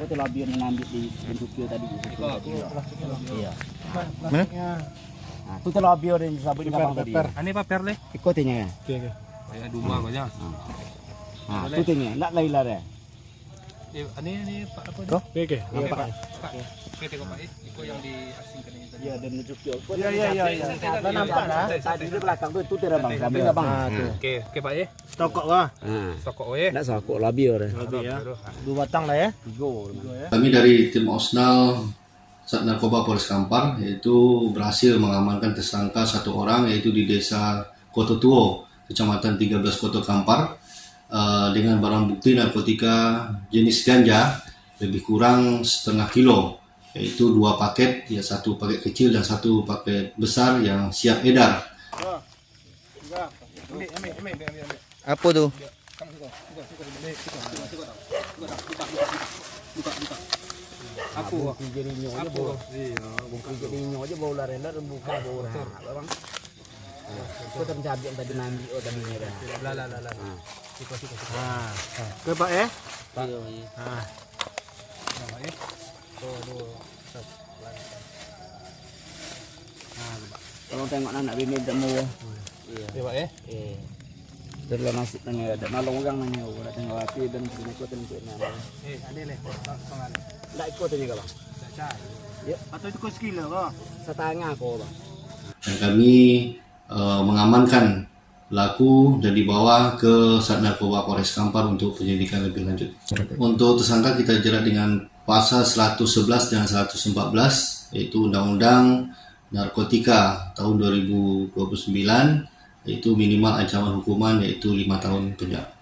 Kau telah biar mengambil di bentuk tadi. Iya. Mana? Nah, itu telah biar yang sabun kapang tadi. Ini paper le. Ikutin ya. Ay duma ko niya. Nah, ikutin ya. Nak lain lah deh. Ini Pak apa? Kok? Oke, Iya, Pak. Pak. Oke, tengok Pak. Iko yang diasingkan ini. Iya, dan bentuk video. Iya, iya, iya, iya. Kita nampak lah. Tadi di belakang tuh itu tidak bang. Sambil nggak bang. Oke, oke Pak ya. Tokok lah. Sokok we. nak sokok lah biar. Lebih ya. Dua batang lah ya. Tiga. Kami dari tim Osnal Sat Narkoba Polres Kampar yaitu berhasil mengamankan tersangka satu orang yaitu di desa Kototuo, Kecamatan 13 Kota Kampar eh, dengan barang bukti narkotika jenis ganja lebih kurang setengah kilo yaitu dua paket ya satu paket kecil dan satu paket besar yang siap edar Apa tuh? Aku jadi bau. Bukan jadi nyo aja bau laren dan buka bau nah, bang. Kau tercabi yang tadi nanti oh tadi ni dah. La la la la. Nah, ke Pak ya. Nah, Kalau tengok anak bini temu. Iya. Oke Pak ya. Eh. Terlalu nasi tanya ada nalong orang nanya udah tengok api dan sini kau tengok nama. Eh, ada le. Pangan. Tak ikut tanya kau bang. Cai. atau itu kau sekilo kau. Setengah kau bang. dan kami eh, mengamankan pelaku dan dibawa ke Sat Narkoba Polres Kampar untuk penyelidikan lebih lanjut. Untuk tersangka kita jerat dengan pasal 111 dan 114 yaitu Undang-Undang Narkotika tahun 2029 yaitu minimal ancaman hukuman yaitu lima tahun penjara.